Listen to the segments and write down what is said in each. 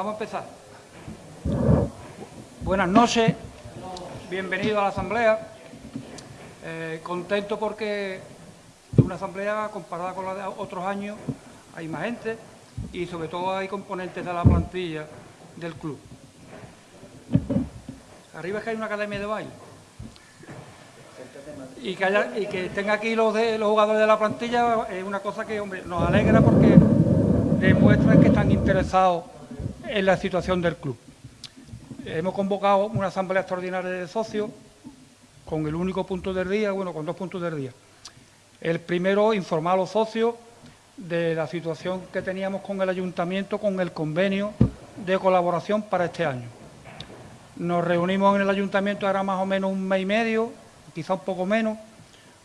Vamos a empezar. Buenas noches, bienvenido a la asamblea. Eh, contento porque una asamblea comparada con la de otros años, hay más gente y sobre todo hay componentes de la plantilla del club. Arriba es que hay una academia de baile. Y que, haya, estén aquí los, jugadores de la plantilla es una cosa que nos alegra porque demuestran que están interesados en la situación del club. Hemos convocado una asamblea extraordinaria de socios con el único punto del día, bueno, con dos puntos del día. El primero, informar a los socios de la situación que teníamos con el ayuntamiento, con el convenio de colaboración para este año. Nos reunimos en el ayuntamiento, era más o menos un mes y medio, quizá un poco menos,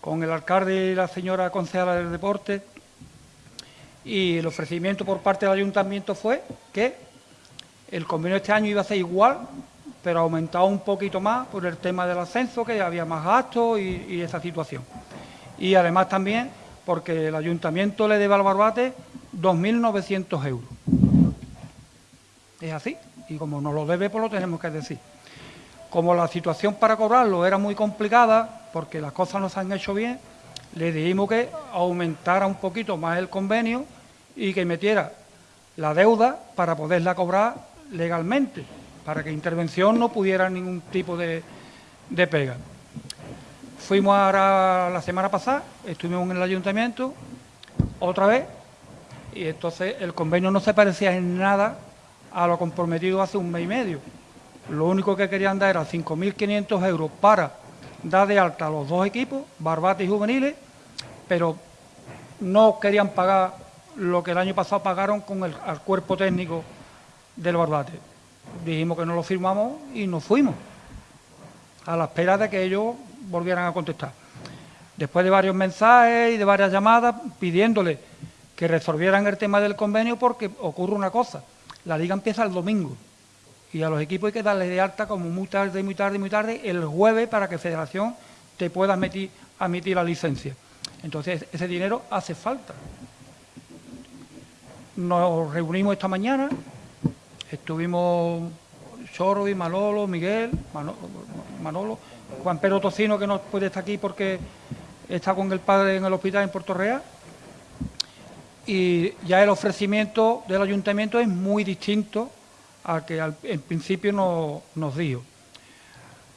con el alcalde y la señora concejala del deporte, y el ofrecimiento por parte del ayuntamiento fue que el convenio este año iba a ser igual, pero aumentado un poquito más por el tema del ascenso, que había más gastos y, esa situación. Y además también porque el ayuntamiento le debe al Barbate 2.900 euros. Es así, y como nos lo debe, pues lo tenemos que decir. Como la situación para cobrarlo era muy complicada, porque las cosas no se han hecho bien, le dijimos que aumentara un poquito más el convenio y que metiera la deuda para poderla cobrar legalmente, para que intervención no pudiera ningún tipo de, pega. Fuimos ahora la semana pasada, estuvimos en el ayuntamiento, otra vez, y entonces el convenio no se parecía en nada a lo comprometido hace un mes y medio. Lo único que querían dar era 5.500 euros para dar de alta a los dos equipos, Barbate y Juveniles, pero no querían pagar lo que el año pasado pagaron con el cuerpo técnico del Barbate. Dijimos que no lo firmamos y nos fuimos, a la espera de que ellos volvieran a contestar. Después de varios mensajes y de varias llamadas pidiéndole que resolvieran el tema del convenio porque ocurre una cosa, la liga empieza el domingo y a los equipos hay que darles de alta como muy tarde, muy tarde, muy tarde, el jueves para que Federación te pueda admitir, admitir la licencia. Entonces ese dinero hace falta. Nos reunimos esta mañana, estuvimos Chorro y Manolo, Miguel, Manolo, Juan Pedro Tocino, que no puede estar aquí porque está con el padre en el hospital en Puerto Real. Y ya el ofrecimiento del ayuntamiento es muy distinto al que en principio nos dijo.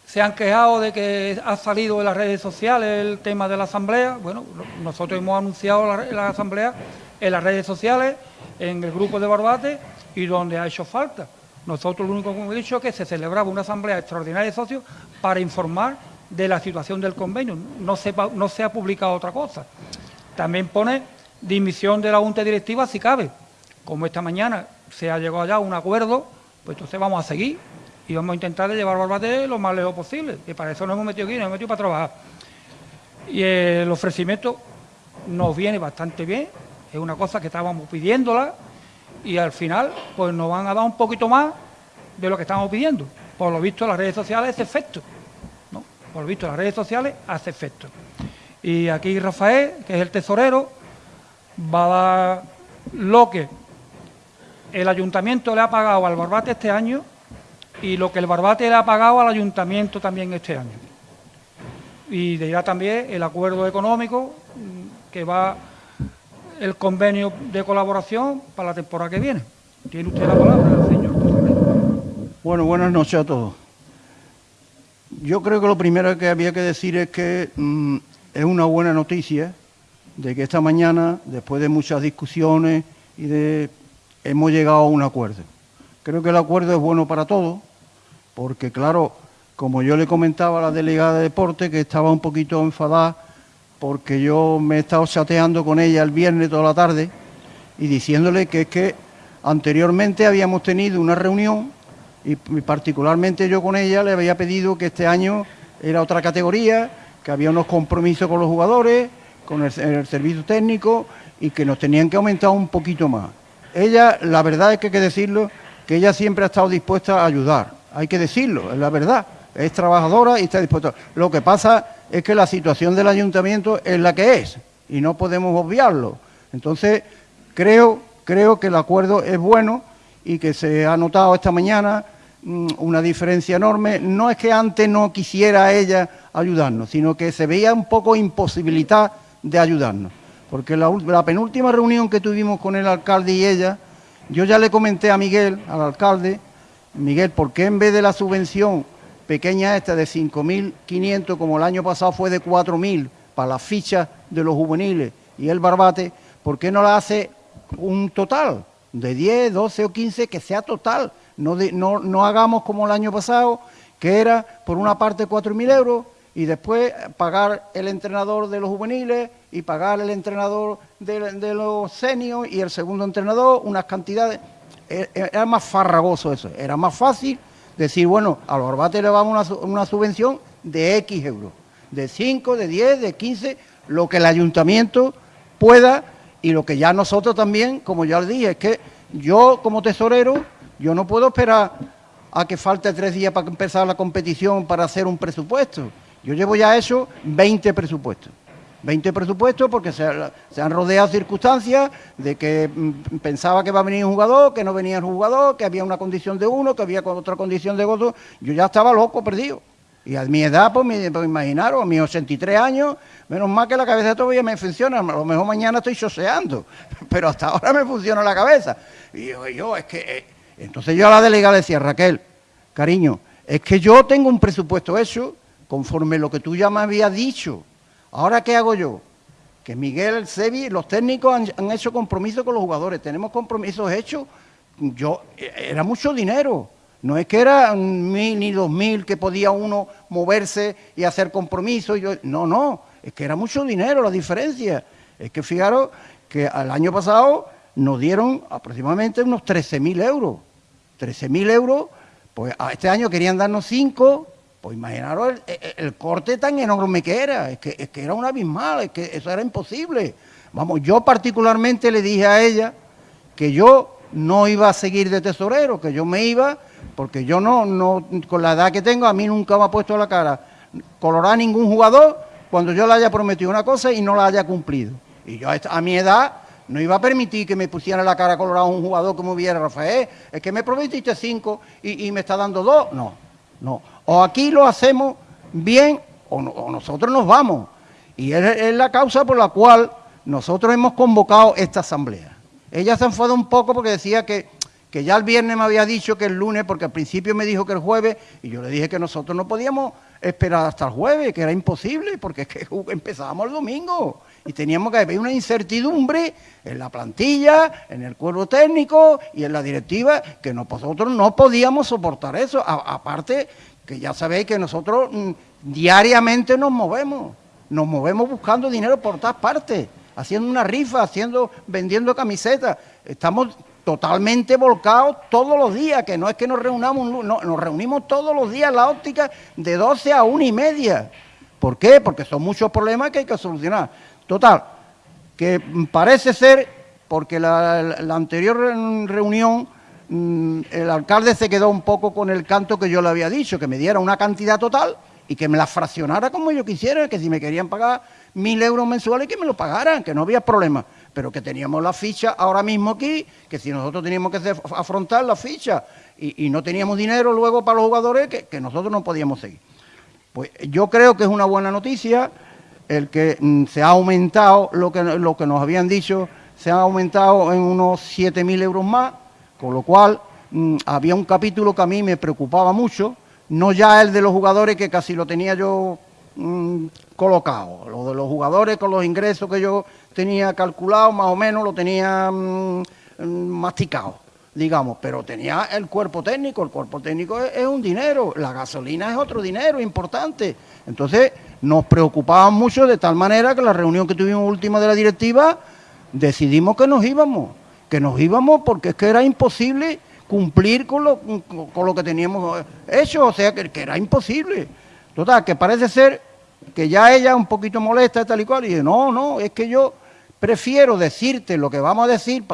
Se han quejado de que ha salido en las redes sociales el tema de la asamblea. Bueno, nosotros hemos anunciado la asamblea en las redes sociales en el grupo de Barbate y donde ha hecho falta. Nosotros lo único que hemos dicho es que se celebraba una asamblea extraordinaria de socios para informar de la situación del convenio. No se, ha publicado otra cosa. También pone dimisión de la Junta Directiva si cabe. Como esta mañana se ha llegado ya a un acuerdo, pues entonces vamos a seguir y vamos a intentar llevar Barbate lo más lejos posible. Y para eso nos hemos metido aquí, nos hemos metido para trabajar. Y el ofrecimiento nos viene bastante bien, es una cosa que estábamos pidiéndola y al final pues nos van a dar un poquito más de lo que estábamos pidiendo. Por lo visto las redes sociales hace efecto. ¿no? Por lo visto las redes sociales hace efecto. Y aquí Rafael, que es el tesorero, va a dar lo que el ayuntamiento le ha pagado al Barbate este año y lo que el Barbate le ha pagado al ayuntamiento también este año. Y dirá también el acuerdo económico que va el convenio de colaboración para la temporada que viene. Tiene usted la palabra, señor. Bueno, buenas noches a todos. Yo creo que lo primero que había que decir es que mm, es una buena noticia de que esta mañana, después de muchas discusiones y de hemos llegado a un acuerdo. Creo que el acuerdo es bueno para todos, porque claro, como yo le comentaba a la delegada de deporte que estaba un poquito enfadada porque yo me he estado chateando con ella el viernes toda la tarde y diciéndole que es que anteriormente habíamos tenido una reunión y particularmente yo con ella le había pedido que este año era otra categoría, que había unos compromisos con los jugadores, con el, servicio técnico y que nos tenían que aumentar un poquito más. Ella, la verdad es que hay que decirlo, que ella siempre ha estado dispuesta a ayudar, hay que decirlo, es la verdad, es trabajadora y está dispuesta. Lo que pasa es que la situación del ayuntamiento es la que es y no podemos obviarlo. Entonces, creo, creo que el acuerdo es bueno y que se ha notado esta mañana mm, una diferencia enorme. No es que antes no quisiera ella ayudarnos, sino que se veía un poco imposibilidad de ayudarnos. Porque la, la penúltima reunión que tuvimos con el alcalde y ella, yo ya le comenté a Miguel, al alcalde, Miguel, ¿por qué en vez de la subvención pequeña esta de 5.500, como el año pasado fue de 4.000 para las fichas de los juveniles y el barbate, ¿por qué no la hace un total de 10, 12 o 15 que sea total? No, no, no hagamos como el año pasado, que era por una parte 4.000 euros y después pagar el entrenador de los juveniles y pagar el entrenador de, los seniors y el segundo entrenador unas cantidades. E, e, era más farragoso eso, era más fácil decir, bueno, a los barbates le vamos una, una subvención de X euros, de 5, de 10, de 15, lo que el ayuntamiento pueda y lo que ya nosotros también, como ya le dije, es que yo como tesorero, yo no puedo esperar a que falte tres días para empezar la competición para hacer un presupuesto. Yo llevo ya hecho 20 presupuestos. 20 presupuestos porque se, han rodeado circunstancias de que mm, pensaba que va a venir un jugador, que no venía el jugador, que había una condición de uno, que había otra condición de otro. Yo ya estaba loco, perdido. Y a mi edad, pues, me, pues imaginaros, a mis 83 años, menos mal que la cabeza todavía me funciona. A lo mejor mañana estoy choseando, pero hasta ahora me funciona la cabeza. Y yo, es que... Eh, entonces yo a la delegada le decía, Raquel, cariño, es que yo tengo un presupuesto hecho conforme lo que tú ya me habías dicho Ahora, ¿qué hago yo? Que Miguel, el Sebi, los técnicos han, hecho compromisos con los jugadores, tenemos compromisos hechos. Yo, era mucho dinero, no es que era mil ni dos mil que podía uno moverse y hacer compromisos. No, no, es que era mucho dinero la diferencia. Es que fijaros que al año pasado nos dieron aproximadamente unos 13.000 euros. 13.000 euros, pues a este año querían darnos 5, pues imaginaros el, corte tan enorme que era, es que, es que era un abismal, es que eso era imposible. Vamos, yo particularmente le dije a ella que yo no iba a seguir de tesorero, que yo me iba, porque yo no, no, con la edad que tengo, a mí nunca me ha puesto la cara colorar ningún jugador cuando yo le haya prometido una cosa y no la haya cumplido. Y yo a mi edad no iba a permitir que me pusiera la cara colorada un jugador como hubiera Rafael, es que me prometiste cinco y me está dando dos. No, no. O aquí lo hacemos bien o, nosotros nos vamos. Y es, la causa por la cual nosotros hemos convocado esta asamblea. Ella se enfadó un poco porque decía que, que ya el viernes me había dicho que el lunes, porque al principio me dijo que el jueves, y yo le dije que nosotros no podíamos esperar hasta el jueves, que era imposible, porque es que empezábamos el domingo y teníamos que haber una incertidumbre en la plantilla, en el cuerpo técnico y en la directiva, que nosotros no podíamos soportar eso. aparte que ya sabéis que nosotros mm, diariamente nos movemos, nos movemos buscando dinero por todas partes, haciendo una rifa, haciendo, vendiendo camisetas. Estamos totalmente volcados todos los días, que no es que nos reunamos, nos reunimos todos los días en la óptica de 12 a 1 y media. ¿Por qué? Porque son muchos problemas que hay que solucionar. Total, que parece ser, porque la anterior reunión Mm, el alcalde se quedó un poco con el canto que yo le había dicho, que me diera una cantidad total y que me la fraccionara como yo quisiera, que si me querían pagar mil euros mensuales, que me lo pagaran, que no había problema, pero que teníamos la ficha ahora mismo aquí, que si nosotros teníamos que afrontar la ficha y, no teníamos dinero luego para los jugadores, que, nosotros no podíamos seguir. Pues yo creo que es una buena noticia el que mm, se ha aumentado lo que, lo que nos habían dicho, se ha aumentado en unos 7.000 euros más, con lo cual, mm, había un capítulo que a mí me preocupaba mucho, no ya el de los jugadores, que casi lo tenía yo mm, colocado, lo de los jugadores con los ingresos que yo tenía calculado, más o menos lo tenía mm, masticado, digamos, pero tenía el cuerpo técnico, el cuerpo técnico es, un dinero, la gasolina es otro dinero importante. Entonces, nos preocupaba mucho de tal manera que la reunión que tuvimos última de la directiva, decidimos que nos íbamos que nos íbamos porque es que era imposible cumplir con lo, con, lo que teníamos hecho, o sea, que, era imposible. Total, que parece ser que ya ella un poquito molesta tal y cual, y dice, no, no, es que yo prefiero decirte lo que vamos a decir,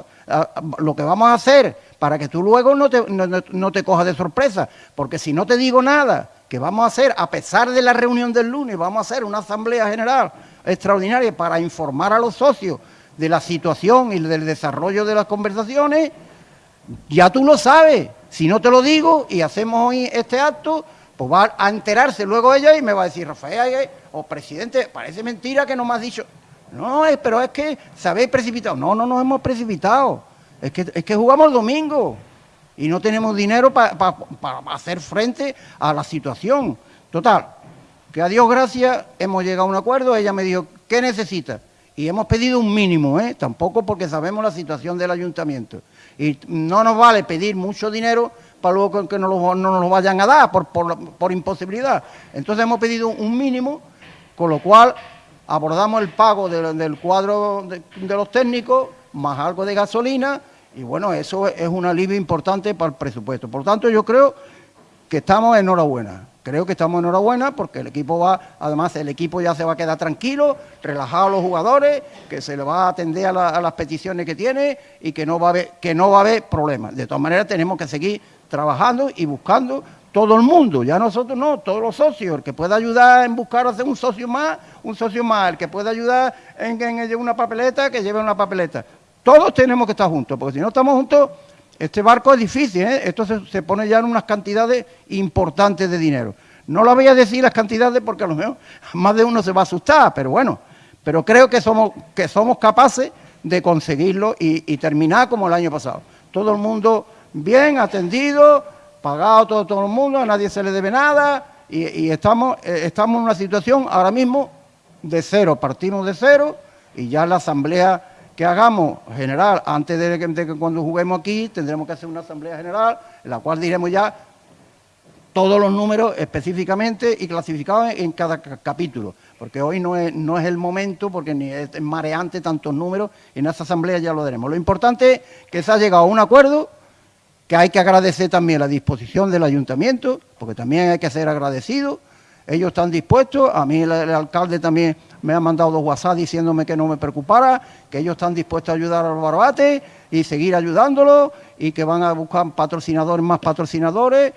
lo que vamos a hacer, para que tú luego no te, no te cojas de sorpresa, porque si no te digo nada, que vamos a hacer, a pesar de la reunión del lunes, vamos a hacer una asamblea general extraordinaria para informar a los socios de la situación y del desarrollo de las conversaciones, Ya tú lo sabes. Si no te lo digo y hacemos hoy este acto, pues va a enterarse luego ella y me va a decir, Rafael, o presidente, parece mentira que no me has dicho. No, pero es que se habéis precipitado. No, no nos hemos precipitado. Es que, es que jugamos el domingo y no tenemos dinero para hacer frente a la situación. Total, que a Dios gracias hemos llegado a un acuerdo. Ella me dijo, ¿qué necesita? Y hemos pedido un mínimo, ¿eh? tampoco porque sabemos la situación del ayuntamiento. Y no nos vale pedir mucho dinero para luego que no, no nos lo vayan a dar por, imposibilidad. Entonces hemos pedido un mínimo, con lo cual abordamos el pago del cuadro de, los técnicos, más algo de gasolina, y bueno, eso es un alivio importante para el presupuesto. Por tanto, yo creo que estamos enhorabuena. Creo que estamos enhorabuena porque el equipo va, además el equipo ya se va a quedar tranquilo, relajado a los jugadores, que se le va a atender a, las peticiones que tiene y que no va a haber, que no va a haber problemas. De todas maneras tenemos que seguir trabajando y buscando todo el mundo, ya nosotros no, todos los socios, el que pueda ayudar en buscar hacer un socio más, un socio más, el que pueda ayudar en que lleve una papeleta, que lleve una papeleta. Todos tenemos que estar juntos, porque si no estamos juntos este barco es difícil, ¿eh? esto se, pone ya en unas cantidades importantes de dinero. No lo voy a decir las cantidades porque a lo mejor más de uno se va a asustar, pero bueno, pero creo que somos, que somos capaces de conseguirlo y, terminar como el año pasado. Todo el mundo bien atendido, pagado todo, todo el mundo, a nadie se le debe nada y, estamos, eh, estamos en una situación ahora mismo de cero, partimos de cero y ya la asamblea que hagamos general antes de que, cuando juguemos aquí tendremos que hacer una asamblea general en la cual diremos ya todos los números específicamente y clasificados en cada capítulo, porque hoy no es, no es el momento, porque ni es mareante tantos números, y en esa asamblea ya lo daremos. Lo importante es que se ha llegado a un acuerdo, que hay que agradecer también la disposición del ayuntamiento, porque también hay que ser agradecido, ellos están dispuestos, a mí el, alcalde también me ha mandado WhatsApp diciéndome que no me preocupara, que ellos están dispuestos a ayudar a los barbates y seguir ayudándolos y que van a buscar patrocinadores, más patrocinadores.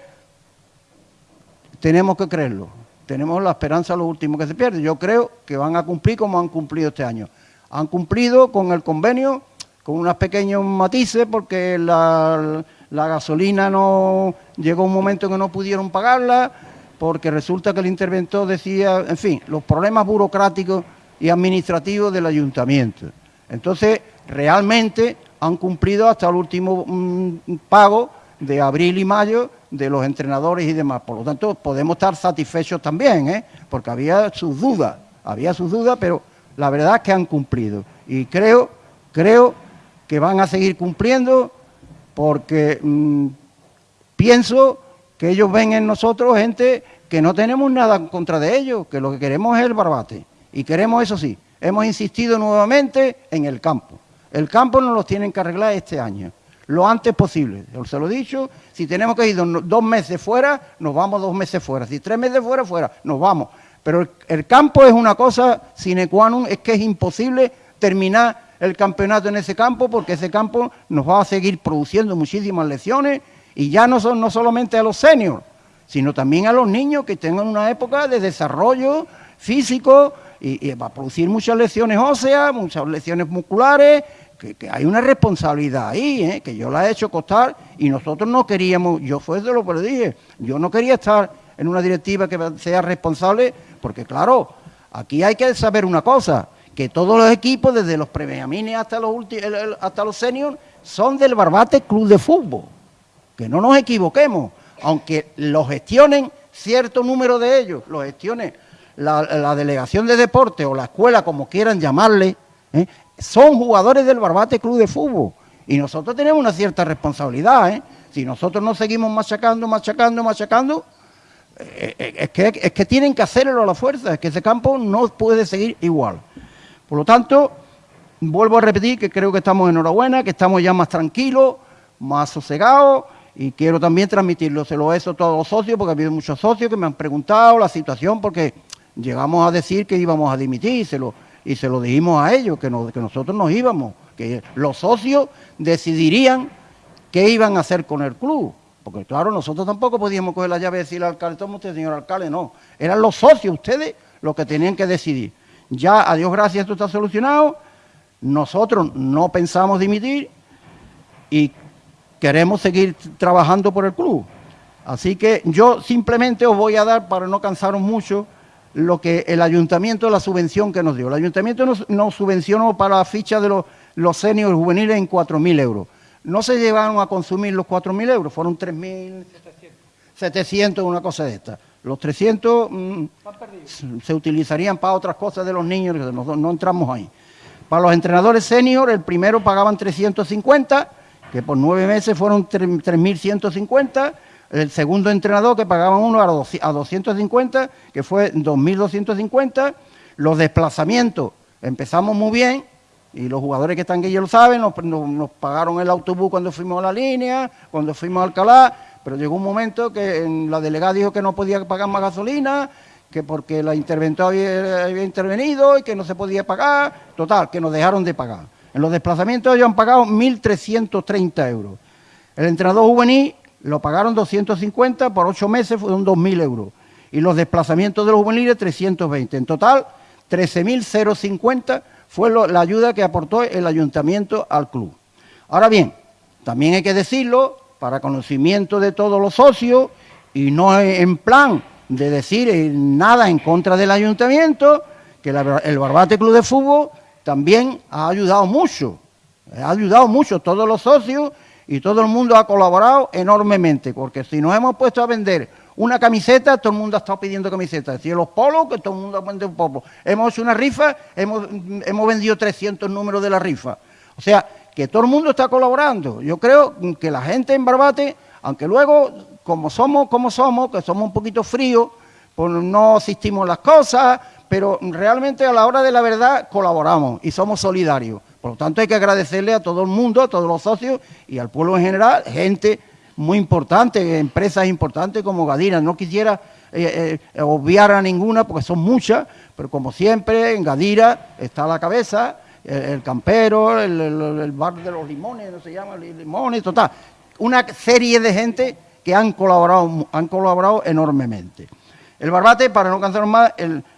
Tenemos que creerlo, tenemos la esperanza lo último que se pierde. Yo creo que van a cumplir como han cumplido este año. Han cumplido con el convenio, con unos pequeños matices, porque la, la gasolina no llegó un momento en que no pudieron pagarla porque resulta que el interventor decía, en fin, los problemas burocráticos y administrativos del ayuntamiento. Entonces, realmente han cumplido hasta el último mm, pago de abril y mayo de los entrenadores y demás. Por lo tanto, podemos estar satisfechos también, ¿eh? porque había sus dudas, había sus dudas, pero la verdad es que han cumplido. Y creo, creo que van a seguir cumpliendo porque mm, pienso que ellos ven en nosotros gente que no tenemos nada en contra de ellos, que lo que queremos es el barbate. Y queremos, eso sí, hemos insistido nuevamente en el campo. El campo nos lo tienen que arreglar este año, lo antes posible. Se lo he dicho, si tenemos que ir dos meses fuera, nos vamos dos meses fuera. Si tres meses fuera, fuera, nos vamos. Pero el, campo es una cosa sine qua non, es que es imposible terminar el campeonato en ese campo porque ese campo nos va a seguir produciendo muchísimas lesiones y ya no son no solamente a los seniors, sino también a los niños que tengan una época de desarrollo físico y, va a producir muchas lesiones óseas, muchas lesiones musculares, que, hay una responsabilidad ahí, ¿eh? que yo la he hecho costar y nosotros no queríamos, yo fue de lo que le dije, yo no quería estar en una directiva que sea responsable, porque claro, aquí hay que saber una cosa, que todos los equipos, desde los premiamines hasta los, hasta los seniors, son del Barbate Club de Fútbol que no nos equivoquemos, aunque lo gestionen cierto número de ellos, lo gestione la, delegación de deporte o la escuela, como quieran llamarle, ¿eh? son jugadores del Barbate Club de Fútbol. Y nosotros tenemos una cierta responsabilidad. ¿eh? Si nosotros no seguimos machacando, machacando, machacando, eh, es, que, es que tienen que hacerlo a la fuerza, es que ese campo no puede seguir igual. Por lo tanto, vuelvo a repetir que creo que estamos enhorabuena, que estamos ya más tranquilos, más sosegados y quiero también transmitirlo, se lo he hecho a todos los socios, porque ha habido muchos socios que me han preguntado la situación, porque llegamos a decir que íbamos a dimitir y se lo, y se lo dijimos a ellos, que, que nosotros nos íbamos, que los socios decidirían qué iban a hacer con el club. Porque claro, nosotros tampoco podíamos coger la llave y decirle al alcalde, toma usted, señor alcalde, no. Eran los socios, ustedes, los que tenían que decidir. Ya, a Dios gracias, esto está solucionado. Nosotros no pensamos dimitir y queremos seguir trabajando por el club. Así que yo simplemente os voy a dar, para no cansaros mucho, lo que el ayuntamiento, la subvención que nos dio. El ayuntamiento nos, subvencionó para la ficha de los, los seniors juveniles en 4.000 euros. No se llevaron a consumir los 4.000 euros, fueron 3.700, una cosa de esta. Los 300 mm, se utilizarían para otras cosas de los niños, no, no entramos ahí. Para los entrenadores senior, el primero pagaban 350, que por nueve meses fueron 3.150 el segundo entrenador que pagaban uno a 250, que fue 2.250. Los desplazamientos, empezamos muy bien, y los jugadores que están aquí ya lo saben, nos, pagaron el autobús cuando fuimos a la línea, cuando fuimos a Alcalá, pero llegó un momento que la delegada dijo que no podía pagar más gasolina, que porque la interventora había, había, intervenido y que no se podía pagar, total, que nos dejaron de pagar. En los desplazamientos ellos han pagado 1.330 euros. El entrenador juvenil lo pagaron 250, por ocho meses fueron 2.000 euros. Y los desplazamientos de los juveniles, 320. En total, 13.050 fue la ayuda que aportó el ayuntamiento al club. Ahora bien, también hay que decirlo, para conocimiento de todos los socios, y no en plan de decir nada en contra del ayuntamiento, que el Barbate Club de Fútbol también ha ayudado mucho, ha ayudado mucho todos los socios y todo el mundo ha colaborado enormemente, porque si nos hemos puesto a vender una camiseta, todo el mundo ha estado pidiendo camisetas. Si los polos, que todo el mundo ha vendido polo. Hemos hecho una rifa, hemos, hemos vendido 300 números de la rifa. O sea, que todo el mundo está colaborando. Yo creo que la gente en Barbate, aunque luego, como somos como somos, que somos un poquito fríos, pues no asistimos a las cosas, pero realmente a la hora de la verdad colaboramos y somos solidarios. Por lo tanto, hay que agradecerle a todo el mundo, a todos los socios y al pueblo en general, gente muy importante, empresas importantes como Gadira. No quisiera eh, eh, obviar a ninguna porque son muchas, pero como siempre en Gadira está la cabeza el, campero, el, bar de los limones, no se llama limones, total. Una serie de gente que han colaborado, han colaborado enormemente. El barbate, para no cansarnos más,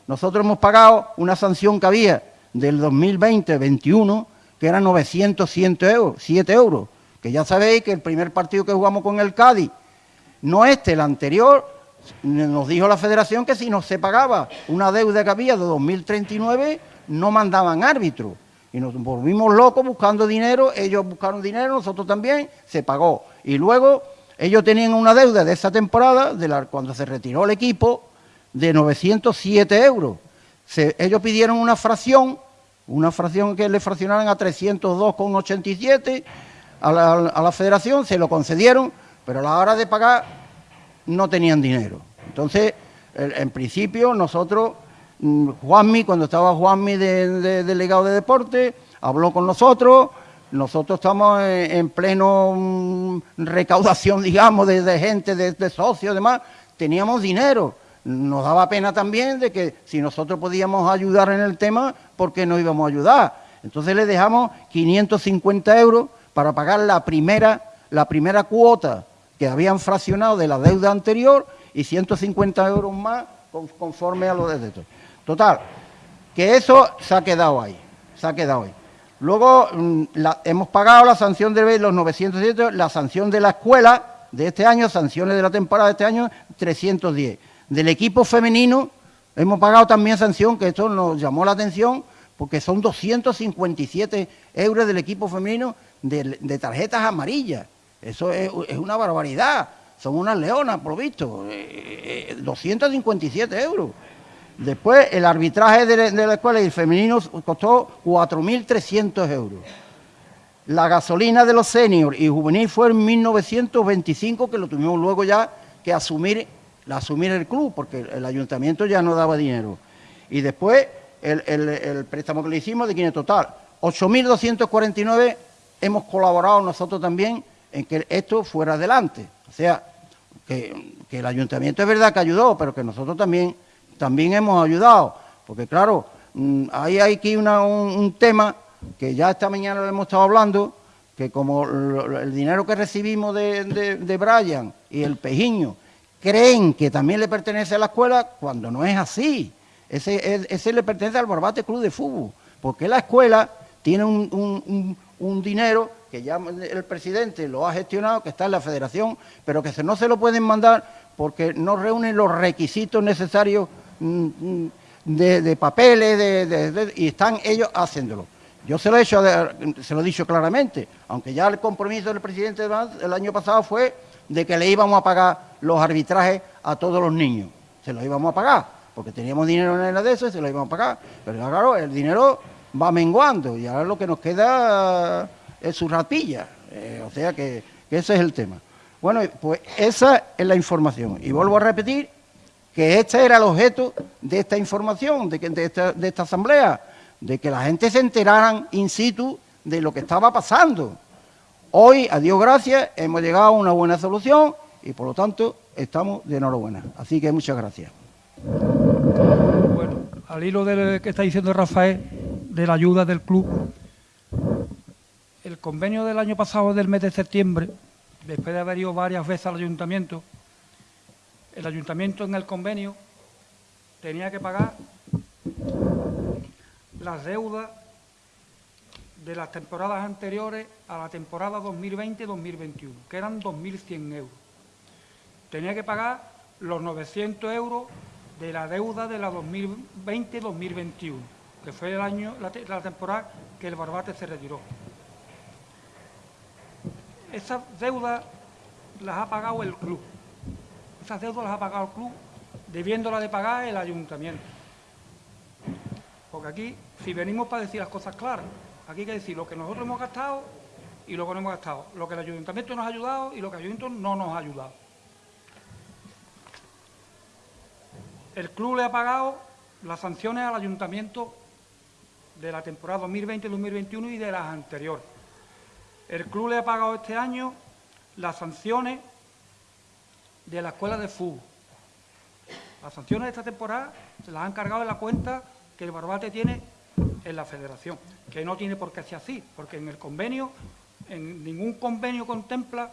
nosotros hemos pagado una sanción que había del 2020-21 que eran 900, 100 euros, 7 euros, que ya sabéis que el primer partido que jugamos con el Cádiz, no este, el anterior, nos dijo la federación que si no se pagaba una deuda que había de 2039, no mandaban árbitro. Y nos volvimos locos buscando dinero, ellos buscaron dinero, nosotros también, se pagó. Y luego ellos tenían una deuda de esa temporada, de la, cuando se retiró el equipo, de 907 euros. ellos pidieron una fracción una fracción que le fraccionaran a 302,87 a la, a la federación, se lo concedieron, pero a la hora de pagar no tenían dinero. Entonces, en principio, nosotros, mm, Juanmi, cuando estaba Juanmi de, delegado de deporte, habló con nosotros, nosotros estamos en, pleno mm, recaudación, digamos, de, gente, de, de socios, demás, teníamos dinero nos daba pena también de que si nosotros podíamos ayudar en el tema, ¿por qué no íbamos a ayudar? Entonces le dejamos 550 euros para pagar la primera, la primera cuota que habían fraccionado de la deuda anterior y 150 euros más conforme a lo de esto. Total, que eso se ha quedado ahí, se ha quedado ahí. Luego mm, hemos pagado la sanción de los 907, la sanción de la escuela de este año, sanciones de la temporada de este año, 310 del equipo femenino hemos pagado también sanción, que esto nos llamó la atención, porque son 257 euros del equipo femenino de, tarjetas amarillas. Eso es, una barbaridad. Son unas leonas, por visto. 257 eh, eh, euros. Después, el arbitraje de, la escuela y el femenino costó 4.300 euros. La gasolina de los seniors y juvenil fue en 1925, que lo tuvimos luego ya que asumir la asumir el club, porque el, ayuntamiento ya no daba dinero. Y después el, préstamo que le hicimos de es total, 8.249 hemos colaborado nosotros también en que esto fuera adelante. O sea, que, el ayuntamiento es verdad que ayudó, pero que nosotros también, también hemos ayudado. Porque claro, mm, hay aquí un, tema que ya esta mañana lo hemos estado hablando, que como el dinero que recibimos de, de, de Brian y el Pejiño, creen que también le pertenece a la escuela cuando no es así. Ese, ese le pertenece al Barbate Club de Fútbol, porque la escuela tiene un, dinero que ya el presidente lo ha gestionado, que está en la federación, pero que no se lo pueden mandar porque no reúnen los requisitos necesarios mm, mm, de, papeles y están ellos haciéndolo. Yo se lo he hecho, se lo he dicho claramente, aunque ya el compromiso del presidente el año pasado fue de que le íbamos a pagar los arbitrajes a todos los niños. Se los íbamos a pagar, porque teníamos dinero en el de eso se los íbamos a pagar. Pero claro, el dinero va menguando y ahora lo que nos queda es su rapilla. Eh, o sea que, ese es el tema. Bueno, pues esa es la información. Y vuelvo a repetir que este era el objeto de esta información, de, de, esta, de esta asamblea, de que la gente se enteraran in situ de lo que estaba pasando. Hoy, a Dios gracias, hemos llegado a una buena solución y por lo tanto estamos de enhorabuena. Así que muchas gracias. Bueno, al hilo de lo que está diciendo Rafael, de la ayuda del club, el convenio del año pasado, del mes de septiembre, después de haber ido varias veces al ayuntamiento, el ayuntamiento en el convenio tenía que pagar las deudas de las temporadas anteriores a la temporada 2020-2021, que eran 2.100 euros. Tenía que pagar los 900 euros de la deuda de la 2020-2021, que fue el año, la, temporada que el Barbate se retiró. Esas deudas las ha pagado el club. Esas deudas las ha pagado el club, debiéndolas de pagar el ayuntamiento. Porque aquí, si venimos para decir las cosas claras, aquí hay que decir lo que nosotros hemos gastado y lo que no hemos gastado, lo que el ayuntamiento nos ha ayudado y lo que el ayuntamiento no nos ha ayudado. El club le ha pagado las sanciones al ayuntamiento de la temporada 2020-2021 y de las anteriores. El club le ha pagado este año las sanciones de la escuela de fútbol. Las sanciones de esta temporada se las han cargado en la cuenta que el Barbate tiene en la federación, que no tiene por qué ser así, porque en el convenio, en ningún convenio contempla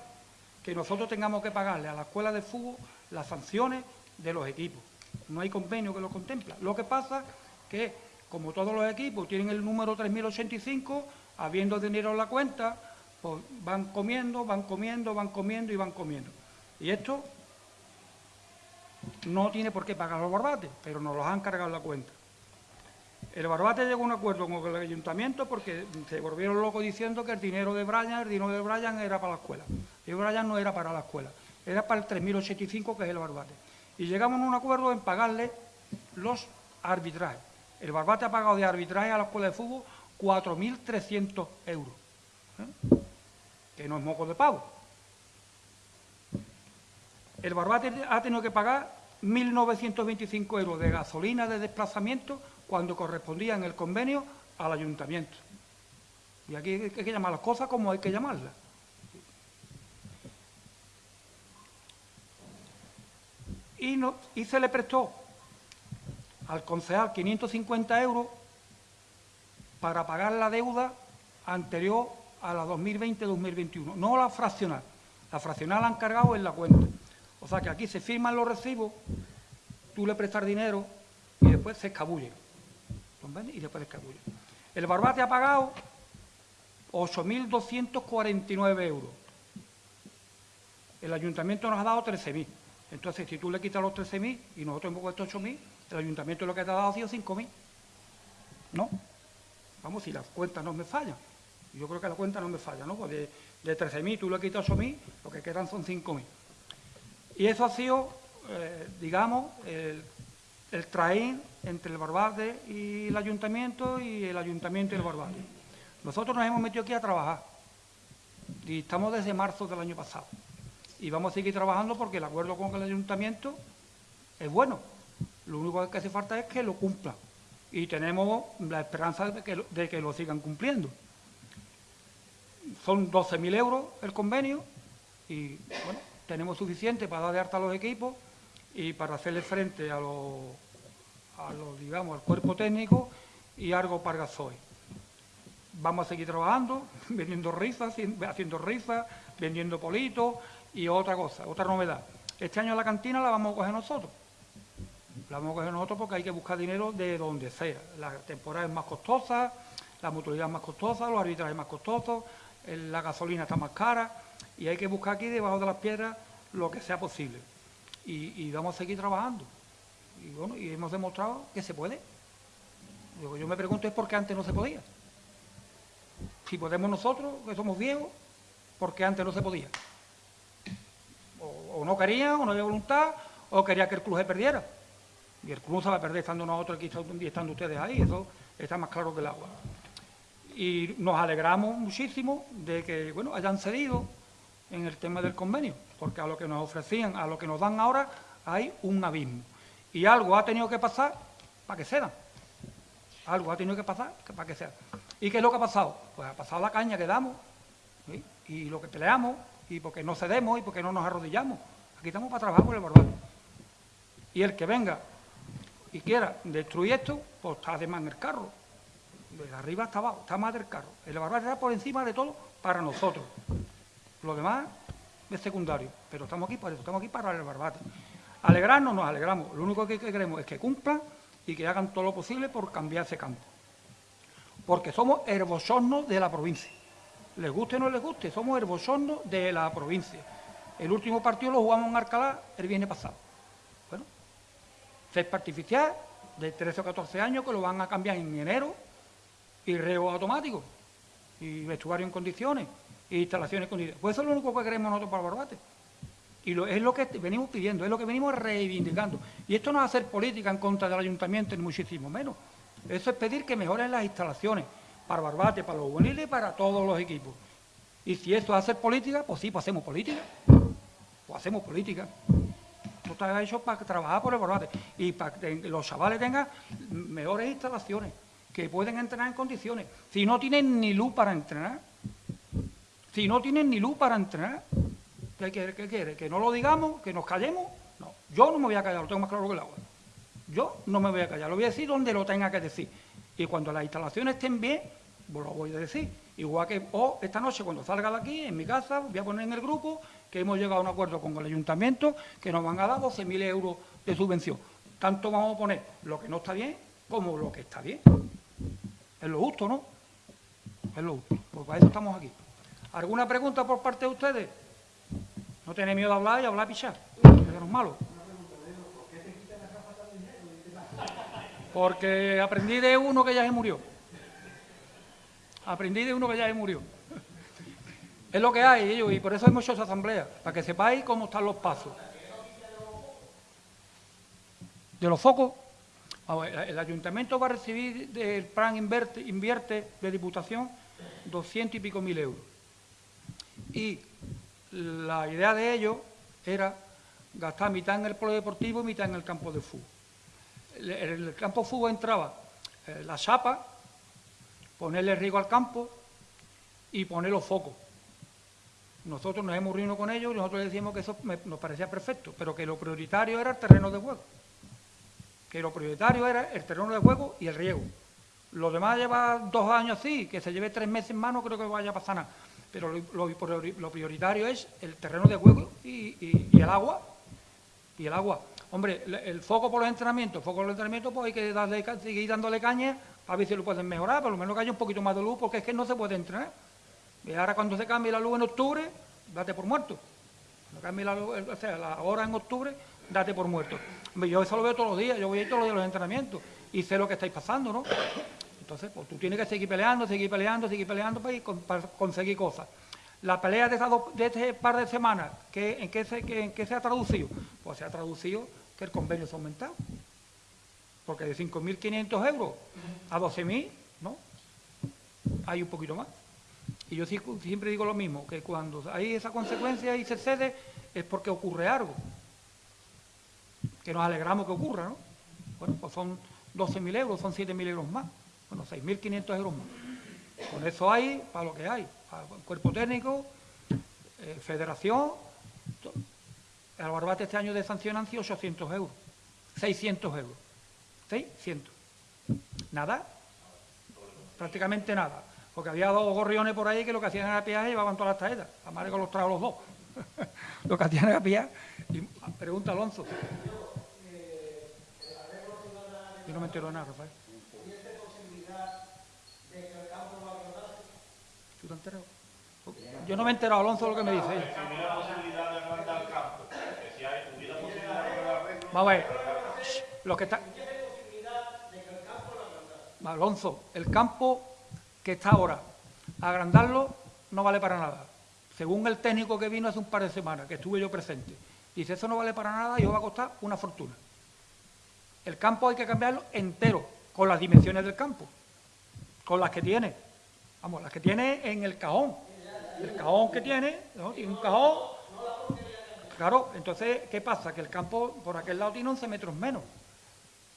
que nosotros tengamos que pagarle a la escuela de fútbol las sanciones de los equipos. No hay convenio que lo contempla. Lo que pasa que, como todos los equipos tienen el número 3085, habiendo dinero en la cuenta, pues van comiendo, van comiendo, van comiendo y van comiendo. Y esto no tiene por qué pagar los barbates, pero nos los han cargado la cuenta. El Barbate llegó a un acuerdo con el ayuntamiento porque se volvieron locos diciendo que el dinero de Brian, el dinero de Brian era para la escuela. Y Brian no era para la escuela, era para el 3.085 que es el Barbate. Y llegamos a un acuerdo en pagarle los arbitrajes. El Barbate ha pagado de arbitraje a la escuela de fútbol 4.300 euros. ¿eh? Que no es moco de pavo. El Barbate ha tenido que pagar 1.925 euros de gasolina de desplazamiento cuando correspondía en el convenio al ayuntamiento. Y aquí hay que llamar las cosas como hay que llamarlas. Y, se le prestó al concejal 550 euros para pagar la deuda anterior a la 2020-2021, no la fraccional. La fraccional la han cargado en la cuenta. O sea que aquí se firman los recibos, tú le prestas dinero y después se escabullen. Y después escabullen. El Barbate ha pagado 8.249 euros. El ayuntamiento nos ha dado 13.000. Entonces, si tú le quitas los 13.000 y nosotros hemos puesto 8.000, el ayuntamiento lo que te ha dado ha sido 5.000. ¿No? Vamos, si las cuentas no me fallan. Yo creo que la cuenta no me falla, ¿no? Pues de, de 13.000 tú le quitas 8.000, lo que quedan son 5.000. Y eso ha sido, eh, digamos, el, el traín entre el Barbate y el ayuntamiento y el ayuntamiento y el Barbate. Nosotros nos hemos metido aquí a trabajar y estamos desde marzo del año pasado. Y vamos a seguir trabajando porque el acuerdo con el ayuntamiento es bueno. Lo único que hace falta es que lo cumpla. Y tenemos la esperanza de que, lo sigan cumpliendo. Son 12.000 euros el convenio y bueno, tenemos suficiente para dar de harta a los equipos y para hacerle frente a los, a digamos, al cuerpo técnico y algo para gasoil. Vamos a seguir trabajando, vendiendo rifas, haciendo rifas, vendiendo politos y otra cosa, otra novedad. Este año la cantina la vamos a coger nosotros. La vamos a coger nosotros porque hay que buscar dinero de donde sea. La temporada es más costosa, la mutualidad es más costosa, los arbitrajes más costosos, la gasolina está más cara y hay que buscar aquí debajo de las piedras lo que sea posible. Y, vamos a seguir trabajando. Y bueno, y hemos demostrado que se puede. yo me pregunto es por qué antes no se podía. Si podemos nosotros, que somos viejos, ¿por qué antes no se podía? O, no querían, o no había voluntad, o quería que el club se perdiera. Y el club se va a perder estando nosotros aquí y estando ustedes ahí, eso está más claro que el agua. Y nos alegramos muchísimo de que bueno, hayan cedido en el tema del convenio, porque a lo que nos ofrecían, a lo que nos dan ahora, hay un abismo. Y algo ha tenido que pasar para que cedan. Algo ha tenido que pasar para que cedan. ¿Y qué es lo que ha pasado? Pues ha pasado la caña que damos, y lo que peleamos, y porque no cedemos, y porque no nos arrodillamos. Aquí estamos para trabajar por el barbado. Y el que venga y quiera destruir esto, pues está de más en el carro. De arriba hasta abajo, está más del carro. El barbado está por encima de todo para nosotros. Lo demás es secundario, pero estamos aquí para eso, estamos aquí para el barbate. Alegrarnos, nos alegramos. Lo único que queremos es que cumplan y que hagan todo lo posible por cambiar ese campo. Porque somos herbosornos de la provincia. Les guste o no les guste, somos herbosornos de la provincia. El último partido lo jugamos en Arcalá el viernes pasado. Bueno, césped artificial de 13 o 14 años que lo van a cambiar en enero y reo automático y vestuario en condiciones instalaciones condiciones. Pues eso es lo único que queremos nosotros para Barbate. Y es lo que venimos pidiendo, es lo que venimos reivindicando. Y esto no es hacer política en contra del ayuntamiento, ni muchísimo menos. Eso es pedir que mejoren las instalaciones para Barbate, para los juveniles y para todos los equipos. Y si esto es hacer política, pues sí, pues hacemos política. Pues hacemos política. Esto está hecho para trabajar por el Barbate y para que los chavales tengan mejores instalaciones, que pueden entrenar en condiciones. Si no tienen ni luz para entrenar, si no tienen ni luz para entrenar, ¿qué quiere? ¿Qué quiere? ¿Que no lo digamos? ¿Que nos callemos? No, yo no me voy a callar, lo tengo más claro que el agua. Yo no me voy a callar, lo voy a decir donde lo tenga que decir. Y cuando las instalaciones estén bien, pues lo voy a decir. Igual que o esta noche cuando salga de aquí, en mi casa, voy a poner en el grupo que hemos llegado a un acuerdo con el ayuntamiento que nos van a dar 12.000 euros de subvención. Tanto vamos a poner lo que no está bien como lo que está bien. Es lo justo, ¿no? Es lo justo. Pues para eso estamos aquí. ¿Alguna pregunta por parte de ustedes? No tenéis miedo a hablar y hablar a pichar. Eso no es malo. Porque aprendí de uno que ya se murió. Aprendí de uno que ya se murió. Es lo que hay, ellos, y por eso hemos hecho esa asamblea, para que sepáis cómo están los pasos. De los focos, el ayuntamiento va a recibir del plan invierte, de diputación 200 y pico mil euros y la idea de ellos era gastar mitad en el polideportivo y mitad en el campo de fútbol. En el campo de fútbol entraba eh, la chapa, ponerle riego al campo y poner los focos. Nosotros nos hemos reunido con ellos y nosotros les decimos que eso nos parecía perfecto, pero que lo prioritario era el terreno de juego. Que lo prioritario era el terreno de juego y el riego. Lo demás lleva dos años así, que se lleve tres meses en mano, creo que vaya a pasar nada pero lo, prioritario es el terreno de juego y, el agua. Y el agua. Hombre, el foco por los entrenamientos, el foco por los entrenamientos, pues hay que darle, seguir dándole caña a ver si lo pueden mejorar, por lo menos que haya un poquito más de luz, porque es que no se puede entrenar. Y ahora cuando se cambie la luz en octubre, date por muerto. Cuando cambie la luz, o sea, la hora en octubre, date por muerto. Yo eso lo veo todos los días, yo voy a ir todos los días a los entrenamientos y sé lo que estáis pasando, ¿no? Entonces, pues tú tienes que seguir peleando, seguir peleando, seguir peleando para, conseguir cosas. La pelea de, de este par de semanas, ¿en, qué se, ha traducido? Pues se ha traducido que el convenio se ha aumentado. Porque de 5.500 euros a 12.000, ¿no? Hay un poquito más. Y yo siempre digo lo mismo, que cuando hay esa consecuencia y se cede, es porque ocurre algo. Que nos alegramos que ocurra, ¿no? Bueno, pues son 12.000 euros, son 7.000 euros más. Bueno, 6.500 euros más. Con eso hay para lo que hay. Cuerpo técnico, eh, federación. El barbate este año de sanción han sido 800 euros. 600 euros. 600. Nada. Prácticamente nada. Porque había dos gorriones por ahí que lo que hacían era piaje y llevaban todas las tarjetas. La madre los tragos los dos. lo que hacían era piaje. Y, pregunta Alonso. Yo no me entero de nada, Rafael. Yo no me he enterado, Alonso, lo que me dice. ella. Si hubiera posibilidad de agrandar el campo, que si hay, hubiera posibilidad de agrandar el campo, Vamos a ver. Lo que está. Alonso, el campo que está ahora, agrandarlo no vale para nada. Según el técnico que vino hace un par de semanas, que estuve yo presente, dice, eso no vale para nada y os va a costar una fortuna. El campo hay que cambiarlo entero, con las dimensiones del campo, con las que tiene. Vamos, las que tiene en el cajón. El cajón que tiene, ¿no? tiene un cajón. Claro, entonces, ¿qué pasa? Que el campo por aquel lado tiene 11 metros menos.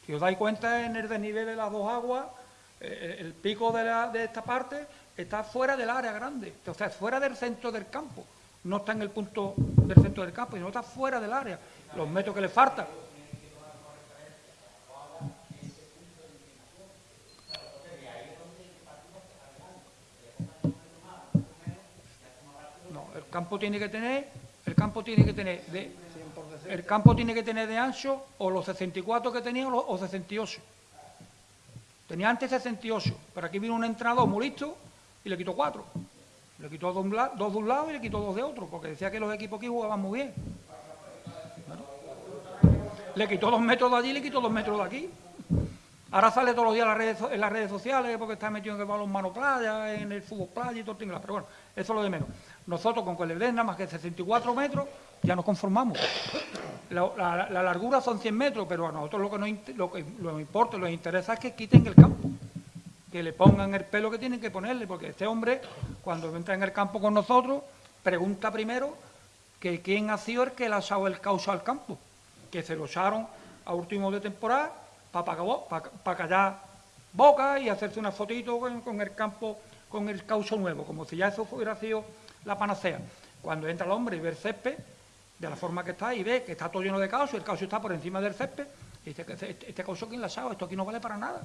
Si os dais cuenta, en el desnivel de las dos aguas, eh, el pico de, de esta parte está fuera del área grande, o sea, fuera del centro del campo. No está en el punto del centro del campo, sino está fuera del área. Los metros que le faltan. No, el campo tiene que tener, el campo tiene que tener de, el campo tiene que tener de ancho o los 64 que tenía o los o 68. Tenía antes 68, pero aquí vino un entrenador muy listo y le quitó cuatro. Le quitó dos, de un lado y le quitó dos de otro, porque decía que los equipos aquí jugaban muy bien. Le quitó dos metros de allí y le quitó dos metros de aquí. Ahora sale todos los días en las redes, las redes sociales porque está metido en el balón mano playa, en el fútbol playa y todo el tinglado. Pero bueno, eso es lo de menos. Nosotros con den nada más que 64 metros ya nos conformamos. La, la- la largura son 100 metros, pero a nosotros lo que nos, lo que nos importa, lo que interesa es que quiten el campo. Que le pongan el pelo que tienen que ponerle, porque este hombre, cuando entra en el campo con nosotros, pregunta primero que quién ha sido el que le ha echado el caucho al campo. Que se lo echaron a último de temporada para callar boca y hacerse una fotito con, con el campo, con el caucho nuevo, como si ya eso hubiera sido la panacea. Cuando entra el hombre y ve el césped, de la forma que está, y ve que está todo lleno de caucho, el caucho está por encima del césped, y dice que este, este caucho quién le ha echado, esto aquí no vale para nada.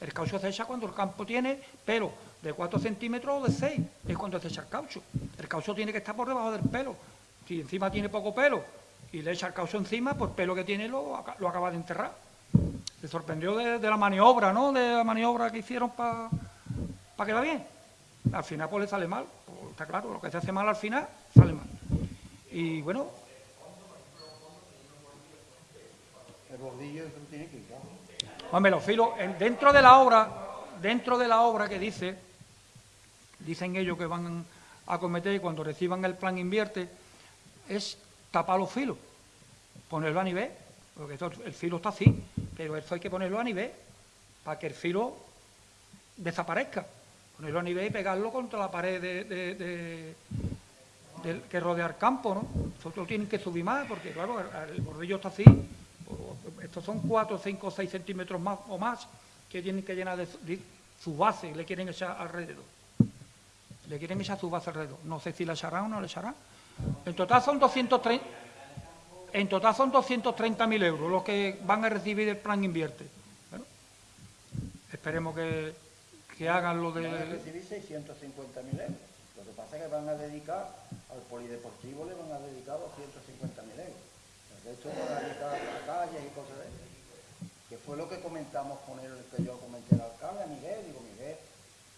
El caucho se echa cuando el campo tiene pelo de 4 centímetros o de 6, es cuando se echa el caucho. El caucho tiene que estar por debajo del pelo. Si encima tiene poco pelo y le echa el caucho encima, pues el pelo que tiene lo, lo acaba de enterrar. Se sorprendió de, la maniobra, ¿no? De la maniobra que hicieron para que va bien. Al final pues le sale mal, Pues, está claro, lo que se hace mal al final sale mal. Y bueno, El bordillo eso tiene que quitar. Hombre, los filos, en- dentro de la obra, dentro de la obra que dice, dicen ellos que van a cometer y cuando reciban el plan invierte, es tapar los filos, ponerlo a nivel, porque esto- el filo está así, pero eso hay que ponerlo a nivel, para que el filo desaparezca, ponerlo a nivel y pegarlo contra la pared de, que rodea el campo, ¿no? Nosotros tienen que subir más, porque claro, el, el bordillo está así, estos son 4, 5, 6 centímetros más o más que tienen que llenar de su base, le quieren echar alrededor. Le quieren echar su base alrededor. No sé si la echarán o no la echarán. En total son 230, en total son 230.000 euros los que van a recibir el plan invierte. Bueno, esperemos que, que hagan lo Van a de... recibir 650.000 euros. Lo que pasa es que van a dedicar al polideportivo, le van a dedicar 250.000 euros. El resto van a dedicar a calles y cosas de esas. Que fue lo que comentamos con él, que yo comenté al alcalde, a Miguel, digo, Miguel,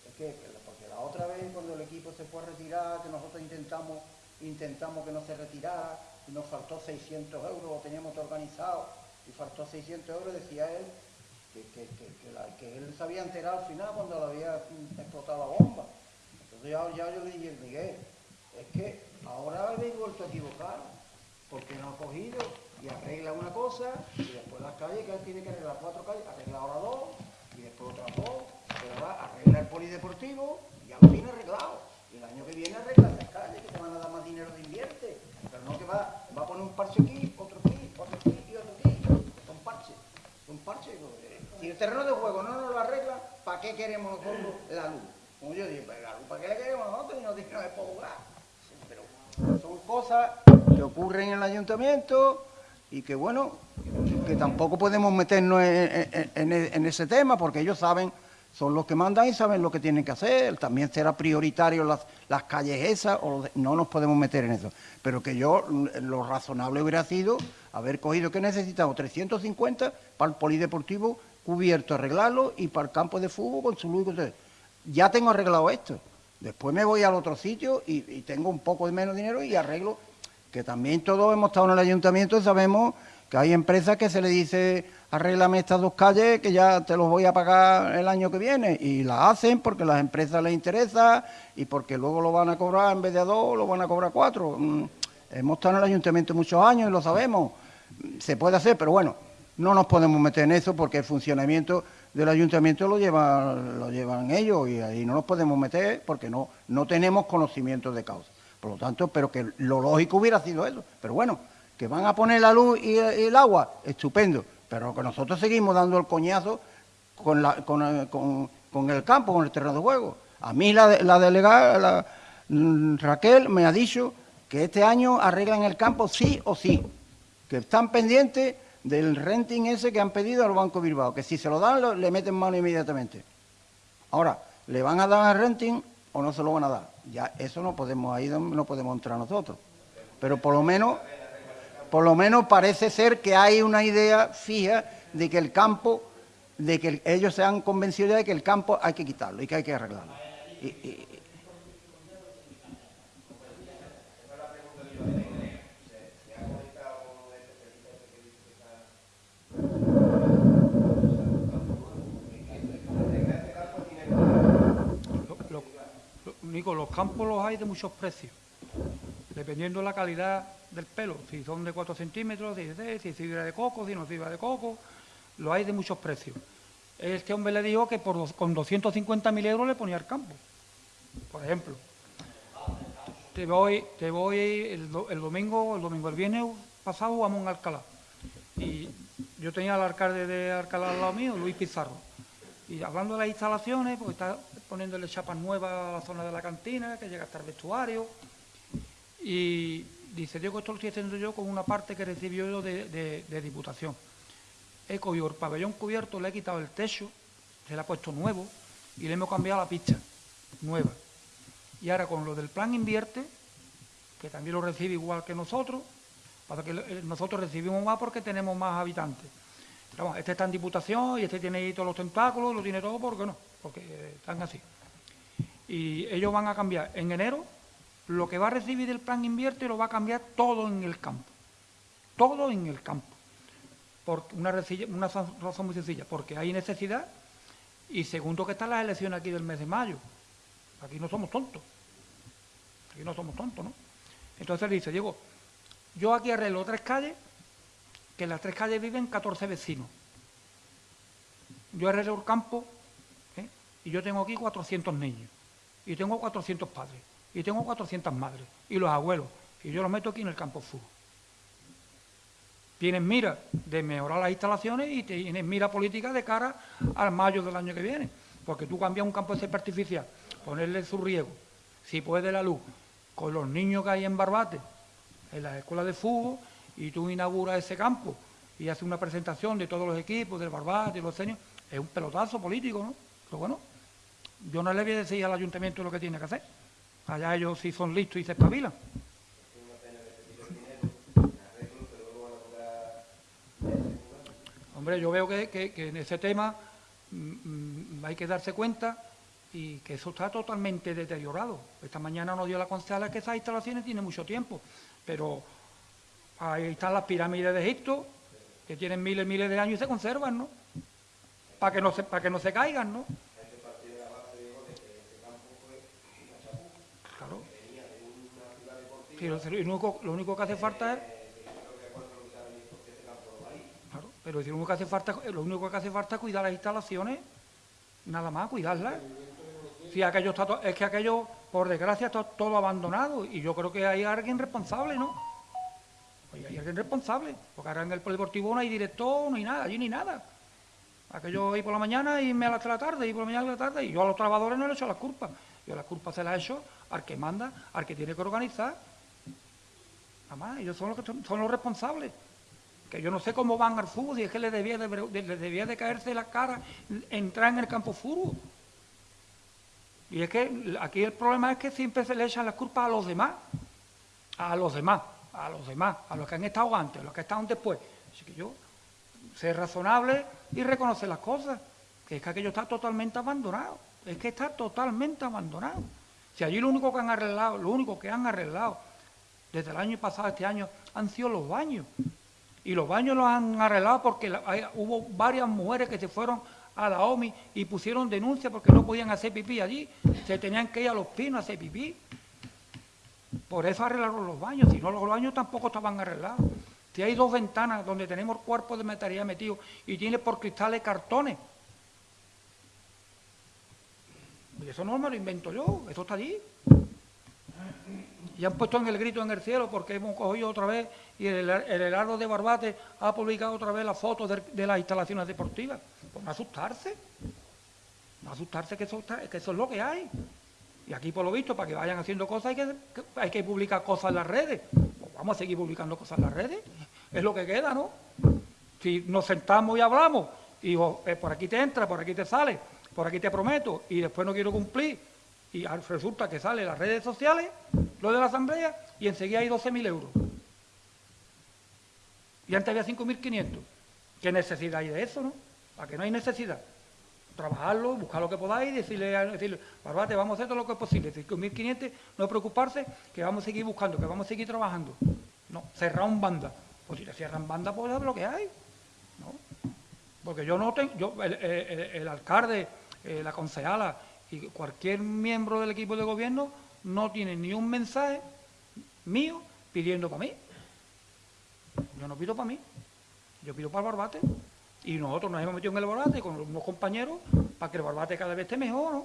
es que, que- porque la otra vez cuando el equipo se fue a retirar, que nosotros intentamos, intentamos que no se retirara, y nos faltó 600 euros, lo teníamos organizado, y faltó 600 euros, decía él, que, él se había enterado al final cuando le había explotado la bomba. Entonces ya, yo le dije, Miguel, es que ahora habéis vuelto a equivocar, porque no ha cogido y arregla una cosa y después las calles, que él tiene que arreglar cuatro calles, arregla ahora dos y después otras dos, pero ahora arregla el polideportivo y lo tiene arreglado. Y el año que viene arregla esas calles que te van a dar más dinero de invierte, pero no que va, va a poner un parche aquí, otro aquí, otro aquí y otro aquí. Son parches, son parches. eh, Si el terreno de juego no nos lo arregla, ¿para qué queremos nosotros la luz? Como yo dije, pues la luz, ¿para qué la queremos nosotros? Y no tiene para jugar. Pero son cosas que ocurren en el ayuntamiento y que, bueno, que tampoco podemos meternos en, ese tema porque ellos saben, son los que mandan y saben lo que tienen que hacer. También será prioritario las, las calles esas, o no nos podemos meter en eso. Pero que yo, lo razonable hubiera sido haber cogido que necesitamos 350 para el polideportivo cubierto, arreglarlo y para el campo de fútbol con su luz. con. Ya tengo arreglado esto. Después me voy al otro sitio y, tengo un poco de menos dinero y arreglo, que también todos hemos estado en el ayuntamiento y sabemos que hay empresas que se le dice, arréglame estas dos calles que ya te los voy a pagar el año que viene. Y la hacen porque las empresas les interesa y porque luego lo van a cobrar en vez de a dos, lo van a cobrar cuatro. Mm, Hemos estado en el ayuntamiento muchos años y lo sabemos. Se puede hacer, pero bueno, no nos podemos meter en eso porque el funcionamiento del ayuntamiento lo llevan, lo llevan ellos y ahí no nos podemos meter porque no, no tenemos conocimiento de causa. Por lo tanto, pero que lo lógico hubiera sido eso. Pero bueno, que van a poner la luz y, el agua, estupendo. Pero que nosotros seguimos dando el coñazo con, la, con, con- con el campo, con el terreno de juego. A mí la, la delegada, mm, Raquel, me ha dicho que este año arreglan el campo sí o sí, que están pendientes del renting ese que han pedido al Banco Bilbao, que si se lo dan le meten mano inmediatamente. Ahora, ¿le van a dar el renting o no se lo van a dar? Ya eso no podemos, ahí no podemos entrar nosotros. Pero por lo menos, por lo menos parece ser que hay una idea fija de que el campo, de que el- ellos se han convencido ya de que el campo hay que quitarlo y que hay que arreglarlo Lo- lo- lo único, los campos los hay de muchos precios, dependiendo de la calidad del pelo, si son de 4 centímetros, si, es- fibra de coco, si no es fibra de coco, lo hay de muchos precios. Este hombre le dijo que por, dos- con 250.000 euros le ponía el campo, por ejemplo. Te voy, te voy el, do- el domingo, el domingo, el viernes pasado vamos a Alcalá. Y yo tenía al alcalde de Alcalá al lado mío, Luis Pizarro. Y hablando de las instalaciones, pues está poniéndole chapas nuevas a la zona de la cantina, que llega hasta el vestuario. Y dice, Diego, esto lo estoy haciendo yo con una parte que recibió yo de, diputación. He cogido el pabellón cubierto, le he quitado el techo, se le ha puesto nuevo y le hemos cambiado la pista, nueva. Y ahora con lo del plan invierte, que también lo recibe igual que nosotros, para que eh, nosotros recibimos más porque tenemos más habitantes. Pero este está en diputación y este tiene ahí todos los tentáculos, lo tiene todo, porque no? Porque están así. Y ellos van a cambiar en enero, lo que va a recibir del plan invierte lo va a cambiar todo en el campo. Todo en el campo. Por una, una razón muy sencilla, porque hay necesidad y segundo que están las elecciones aquí del mes de mayo. Aquí no somos tontos. Aquí no somos tontos, ¿no? Entonces dice, Diego, yo aquí arreglo tres calles, que en las tres calles viven 14 vecinos. Yo arreglo el campo. Y yo tengo aquí 400 niños, y tengo 400 padres, y tengo 400 madres, y los abuelos, y yo los meto aquí en el campo fútbol. Tienes mira de mejorar las instalaciones y tienes mira política de cara al mayo del año que viene. Porque tú cambias un campo de césped artificial, ponerle su riego, si puede la luz, con los niños que hay en Barbate, en las escuelas de fútbol, y tú inauguras ese campo y haces una presentación de todos los equipos, del Barbate y los seños, es un pelotazo político, ¿no? Pero bueno, yo no le voy a decir al ayuntamiento lo que tiene que hacer. Allá ellos sí son listos y se espabilan. Hombre, yo veo que, que- en ese tema mm, mm, hay que darse cuenta y que eso está totalmente deteriorado. Esta mañana nos dio la concejala que esas instalaciones tienen mucho tiempo, pero ahí están las pirámides de Egipto, que tienen miles y miles de años y se conservan, ¿no? Para que no se, para que no se caigan, ¿no? Claro. Sí, lo, único, lo único que hace falta es Claro, pero lo único que hace falta, lo único que hace falta es cuidar las instalaciones, nada más, cuidarlas. Si aquello está es que aquello, por desgracia, está todo abandonado y yo creo que hay alguien responsable, ¿no? Oye, hay alguien responsable, porque ahora en el polideportivo no hay director, no hay nada, allí ni nada. Aquello ahí por la mañana y me a las la tarde, y por la mañana a la tarde, y yo a los trabajadores no le echo las culpas. Yo las culpas se las he hecho al que manda, al que tiene que organizar. Más, ellos son los, que son- los responsables que yo no sé cómo van al fútbol y es que les debía de, debía de caerse la cara entrar en el campo fútbol. Y es que aquí el problema es que siempre se le echan las culpas a los demás, a los demás, a los demás, a los que han estado antes, a los que están después. Así que yo, ser razonable y reconocer las cosas, que es que aquello está totalmente abandonado, es que está totalmente abandonado. Si allí lo único que han arreglado, lo único que han arreglado desde el año pasado este año han sido los baños. Y los baños los han arreglado porque hubo varias mujeres que se fueron a la OMI y pusieron denuncia porque no podían hacer pipí allí. Se tenían que ir a los pinos a hacer pipí. Por eso arreglaron los baños, si no los baños tampoco estaban arreglados. Si hay dos ventanas donde tenemos cuerpos de metalía metidos y tiene por cristales cartones. Eso no me lo invento yo, eso está allí. Y han puesto en el grito en el cielo porque hemos cogido otra vez y el, el Heraldo de Barbate ha publicado otra vez las fotos de, las instalaciones deportivas. Pues no asustarse, no asustarse que eso, está- que eso es lo que hay. Y aquí, por lo visto, para que vayan haciendo cosas, hay que, hay que publicar cosas en las redes. Pues vamos a seguir publicando cosas en las redes. Es lo que queda, ¿no? Si nos sentamos y hablamos, y eh, por aquí te entra, por aquí te sale, por aquí te prometo, y después no quiero cumplir, y resulta que sale las redes sociales, lo de la asamblea, y enseguida hay 12.000 euros. Y antes había 5.500. ¿Qué necesidad hay de eso, no? ¿Para que no hay necesidad? trabajarlo, buscar lo que podáis decirle, decirle Barbate, vamos a hacer todo lo que es posible. 5.500, no preocuparse, que vamos a seguir buscando, que vamos a seguir trabajando. No, cerrar un banda. Pues si le cierran banda, pues es lo que hay. ¿no? Porque yo no tengo, yo, el, el- el alcalde, eh, la concejala y cualquier miembro del equipo de gobierno no tiene ni un mensaje mío pidiendo para mí. Yo no pido para mí, yo pido para el Barbate. Y nosotros nos hemos metido en el Barbate con unos compañeros para que el Barbate cada vez esté mejor.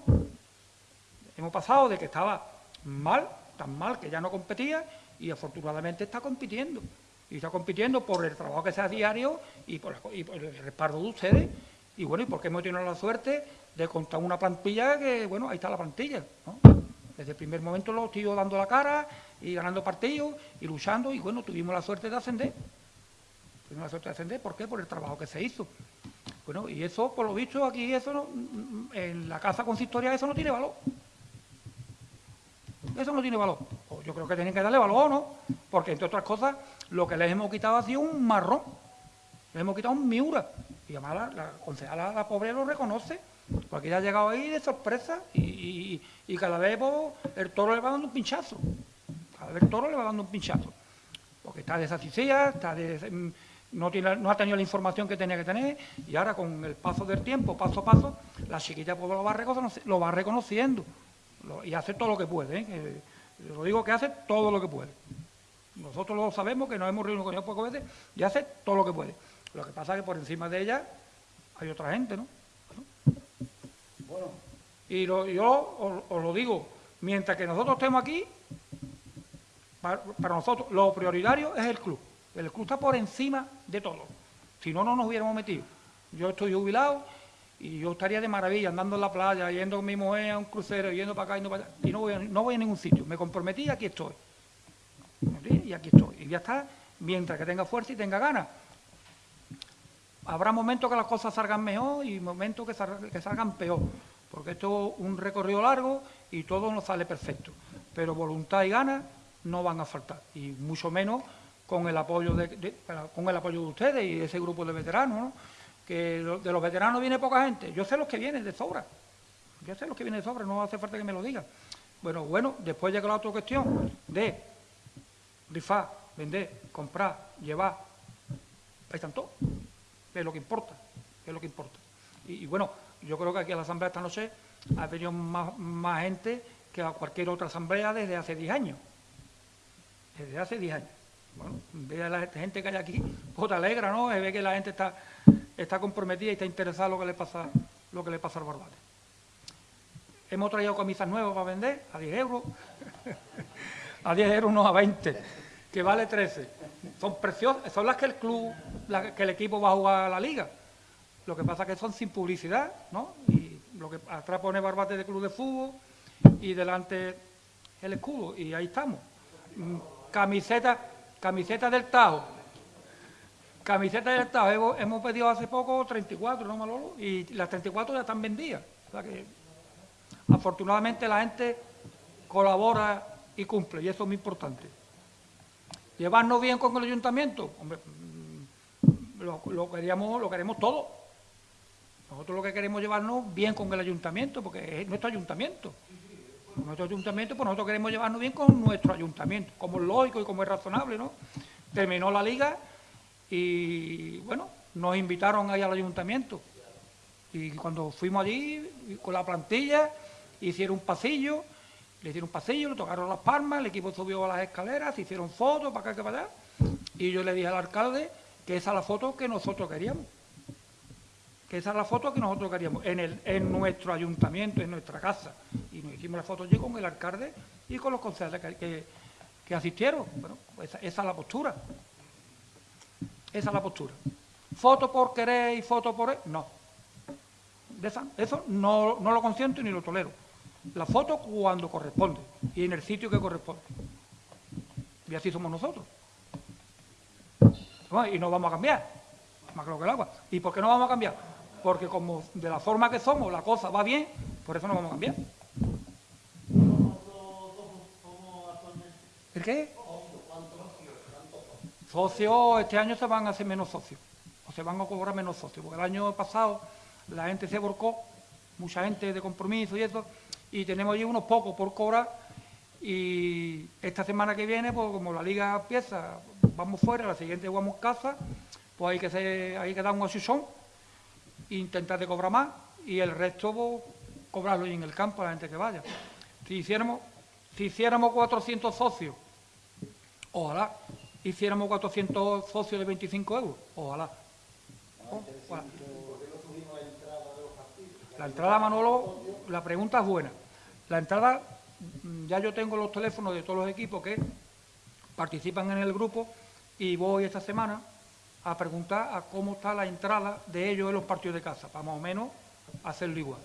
Hemos pasado de que estaba mal, tan mal que ya no competía, y afortunadamente está compitiendo. Y está compitiendo por el trabajo que se hace diario y por, y por el respaldo de ustedes. Y bueno, y porque hemos tenido la suerte de contar una plantilla que, bueno, ahí está la plantilla, ¿no? Desde el primer momento lo estoy dando la cara y ganando partidos y luchando, y bueno, tuvimos la suerte de ascender. Tuvimos la suerte de ascender, ¿por qué? Por el trabajo que se hizo. Bueno, y eso, por lo visto, aquí eso no, en la casa consistoria eso no tiene valor. Eso no tiene valor. Pues yo creo que tienen que darle valor, ¿no? Porque, entre otras cosas, lo que les hemos quitado ha sido un marrón. Les hemos quitado un miura. Y además la, la concejala, la pobre, lo reconoce. Porque ella ha llegado ahí de sorpresa y, cada vez pues, el toro le va dando un pinchazo. Cada vez el toro le va dando un pinchazo. Porque está desasisida, está mm, no, ha tenido la información que tenía que tener y ahora con el paso del tiempo, paso a paso, la chiquilla pues, lo, va lo va reconociendo y hace todo lo que puede. ¿eh? Lo digo que hace todo lo que puede. Nosotros lo sabemos, que nos hemos reunido con ella pocas veces y hace todo lo que puede. Lo que pasa es que por encima de ella hay otra gente, ¿no? Y lo- yo os, lo digo, mientras que nosotros estemos aquí, para, nosotros lo prioritario es el club. El club está por encima de todo. Si no, no nos hubiéramos metido. Yo estoy jubilado y yo estaría de maravilla andando en la playa, yendo con mi mujer a un crucero, yendo para acá, yendo para allá. Y no voy, a, no voy a ningún sitio. Me comprometí y aquí estoy. Y aquí estoy. Y ya está, mientras que tenga fuerza y tenga ganas. Habrá momentos que las cosas salgan mejor y momentos que, sal- que salgan peor, porque esto es un recorrido largo y todo no sale perfecto. Pero voluntad y ganas no van a faltar, y mucho menos con el apoyo de, con el apoyo de ustedes y de ese grupo de veteranos, ¿no? que de los veteranos viene poca gente. Yo sé los que vienen de sobra, yo sé los que vienen de sobra, no hace falta que me lo digan. Bueno, bueno, después llega la otra cuestión de rifar, vender, comprar, llevar, ahí están todos es lo que importa, es lo que importa. Y, bueno, yo creo que aquí a la asamblea esta noche ha venido más, más gente que a cualquier otra asamblea desde hace 10 años. Desde hace 10 años. Bueno, ve a la gente que hay aquí, pues alegra, ¿no? Ve que la gente está, está comprometida y está interesada en lo que le pasa, lo que le pasa al Barbate. Hemos traído camisas nuevas para vender a 10 euros. a 10 euros, no a 20, que vale 13. Son preciosas, son las que el club, la- que el equipo va a jugar a la liga. Lo que pasa es que son sin publicidad, ¿no? Y lo que atrás pone Barbate de Club de Fútbol y delante el escudo, y ahí estamos. Mm, Camiseta, camiseta del Tajo. Camiseta del Tajo, hemos, hemos pedido hace poco 34, ¿no, Malolo? Y las 34 ya están vendidas. O sea que afortunadamente la gente colabora y cumple, y eso es muy importante. Llevarnos bien con el ayuntamiento, hombre, mm, lo, queríamos, lo queremos todo. Nosotros lo que queremos llevarnos bien con el ayuntamiento, porque es nuestro ayuntamiento. Nuestro ayuntamiento, pues nosotros queremos llevarnos bien con nuestro ayuntamiento, como es lógico y como es razonable, ¿no? Terminó la liga y, bueno, nos invitaron ahí al ayuntamiento. Y cuando fuimos allí, con la plantilla, hicieron un pasillo, le hicieron un pasillo, le tocaron las palmas, el equipo subió a las escaleras, se hicieron fotos para acá que para allá. Y yo le dije al alcalde que esa es la foto que nosotros queríamos. Que esa es la foto que nosotros queríamos, en, el, en nuestro ayuntamiento, en nuestra casa. Y nos hicimos la foto allí con el alcalde y con los concejales que, que, que asistieron. Bueno, pues esa, esa es la postura. Esa es la postura. Foto por querer y foto por... No. De esa- eso no, no lo consiento ni lo tolero. La foto cuando corresponde y en el sitio que corresponde. Y así somos nosotros. Y no vamos a cambiar, más claro que el agua. ¿Y por qué no vamos a cambiar? Porque como de la forma que somos la cosa va bien, por eso no vamos a cambiar. ¿El qué? Socios, este año se van a hacer menos socios, o se van a cobrar menos socios, porque el año pasado la gente se volcó, mucha gente de compromiso y eso, y tenemos allí unos pocos por cobrar, y esta semana que viene, pues como la liga empieza, vamos fuera, la siguiente jugamos casa, pues hay que, hay que dar un asusón, e intentar de cobrar más, y el resto, pues, cobrarlo ahí en el campo a la gente que vaya. Si hiciéramos, si hiciéramos 400 socios, Ojalá hiciéramos 400 socios de 25 euros. Ojalá. Ojalá. La entrada, Manolo, la pregunta es buena. La entrada, mm, ya yo tengo los teléfonos de todos los equipos que participan en el grupo y voy esta semana a preguntar a cómo está la entrada de ellos en los partidos de casa, para más o menos hacerlo igual.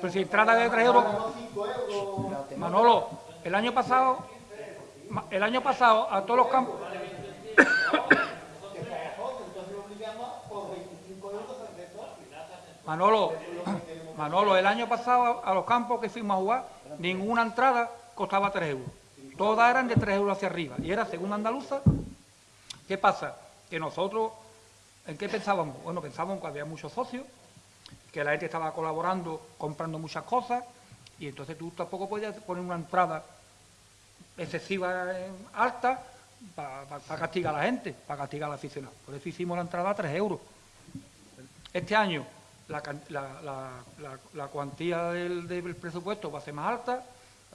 Pero si entrada de 3 euros... Manolo, el año pasado, el año pasado a todos los campos. Manolo, Manolo, el año pasado a los campos que fuimos a jugar, ninguna entrada costaba 3 euros. Todas eran de 3 euros hacia arriba. Y era segunda andaluza. ¿Qué pasa? Que nosotros, ¿en qué pensábamos? Bueno, pensábamos que había muchos socios, que la gente estaba colaborando, comprando muchas cosas, y entonces tú tampoco podías poner una entrada excesiva alta para castigar a la gente, para castigar al aficionado. Por eso hicimos la entrada a 3 euros. Este año la, la- la- cuantía del, del presupuesto va a ser más alta,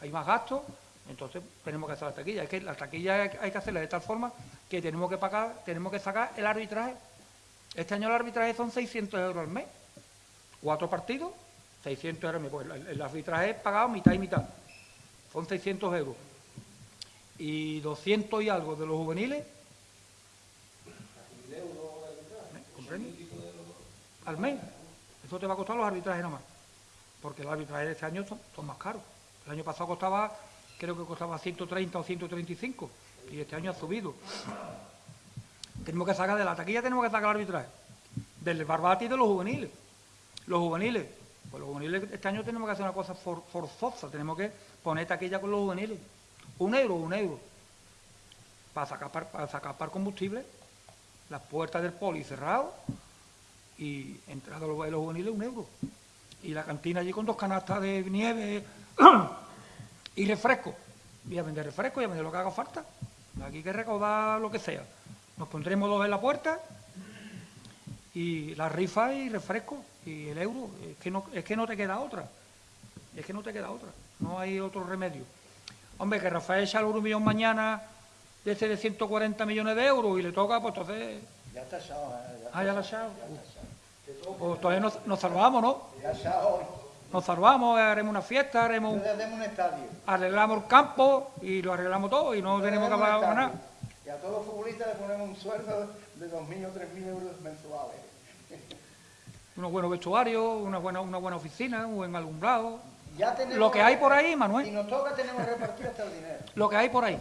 hay más gastos, entonces tenemos que hacer la taquilla. Es que la taquilla hay, que hacerla de tal forma que tenemos que pagar, tenemos que sacar el arbitraje. Este año el arbitraje son 600 euros al mes. Cuatro partidos, 600 euros al mes. Pues el, arbitraje es pagado mitad y mitad. Son 600 euros. Y 200 y algo de los juveniles. ¿Me ¿Comprende? Al mes. Eso te va a costar los arbitrajes nomás. Porque los arbitrajes de este año son, más caros. El año pasado costaba, creo que costaba 130 o 135. Y este año ha subido. Tenemos que sacar de la taquilla, tenemos que sacar el arbitraje. Del barbati y de los juveniles. Los juveniles. Pues los juveniles este año tenemos que hacer una cosa for- forzosa. Tenemos que poner taquilla con los juveniles. Un euro, un euro. Para sacar, par- para sacar par combustible. Las puertas del poli cerradas. Y entrada los, los juveniles, un euro. Y la cantina allí con dos canastas de nieve y refresco. Y a vender refresco y a vender lo que haga falta. Aquí hay que recaudar lo que sea. Nos pondremos dos en la puerta y la rifa y refresco y el euro. Es que no, es que no te queda otra. Es que no te queda otra. No hay otro remedio. Hombre, que Rafael echa un millón mañana de ese de 140 millones de euros y le toca, pues entonces... Ya está echado, ¿eh? Ya, Ah, ya lo ha echado. Pues entonces nos, nos salvamos, ¿no? ya echado. Nos salvamos, haremos una fiesta, haremos un- un estadio. arreglamos el campo y lo arreglamos todo y no tenemos que pagar nada. Y a todos los futbolistas le ponemos un sueldo de 2.000 o 3.000 euros mensuales. Unos buenos vestuarios, una buena, una buena oficina, un buen alumbrado. Ya Lo que hay por ahí, Manuel, nos toca, tenemos que repartir hasta el dinero. lo que hay por ahí.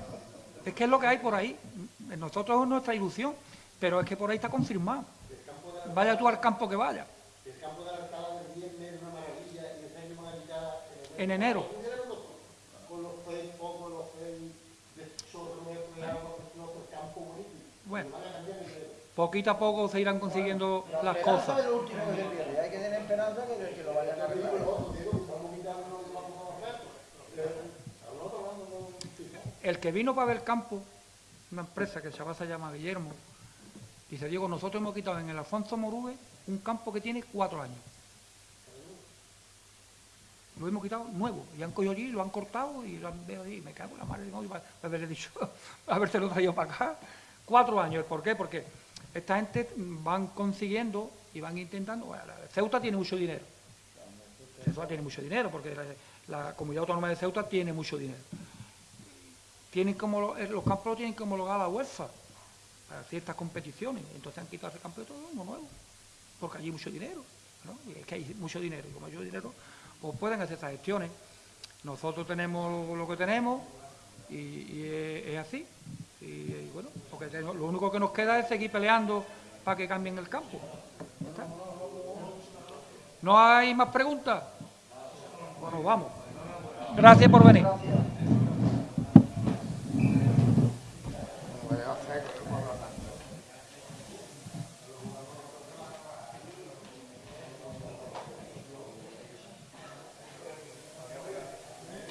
Es que es lo que hay por ahí. Nosotros es nuestra ilusión, pero es que por ahí está confirmado. Vaya tú al campo que vaya. El campo de la del viernes es una maravilla y este año van a quitar En enero. con los los el el campo bonito. Bueno, el pues poquito a poco se irán consiguiendo las cosas. lo último que se pierde. Hay que tener esperanza que, que lo vayan a El que vino para ver el campo, una empresa que el chaval se llama Guillermo, dice, Diego, nosotros hemos quitado en el Alfonso Morube un campo que tiene cuatro años. Lo hemos quitado nuevo, y han cogido allí, lo han cortado y lo han veo ahí, me cago en la madre de Dios, haberle dicho, habérselo traído para acá. Cuatro años, ¿por qué? Porque esta gente van consiguiendo y van intentando, Ceuta tiene mucho dinero, Ceuta tiene mucho dinero, porque la, comunidad autónoma de Ceuta tiene mucho dinero tienen como eh, los campos los tienen que homologar a la UEFA para ciertas competiciones. Entonces han quitado ese campo de todo uno nuevo, porque allí hay mucho dinero, ¿no? Y es que hay mucho dinero, y como hay mucho dinero, pues pueden hacer esas gestiones. Nosotros tenemos lo que tenemos y, es, así. Y, bueno, porque lo único que nos queda es seguir peleando para que cambien el campo. ¿No hay más preguntas? Bueno, vamos. Gracias por venir.